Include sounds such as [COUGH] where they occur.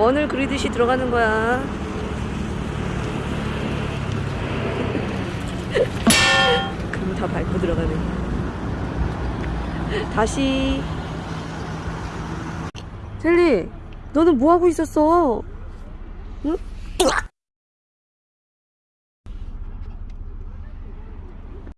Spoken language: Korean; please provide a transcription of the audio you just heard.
원을 그리듯이 들어가는 거야. [LAUGHS] 그럼 다 밟고 들어가네. 다시. 젤리, 너는 뭐 하고 있었어? 응?